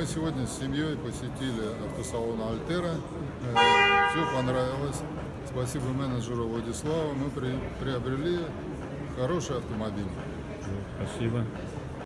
Мы сегодня с семьей посетили автосалон Альтера. Э, Все понравилось. Спасибо менеджеру Владиславу. Мы при- приобрели хороший автомобиль. Спасибо.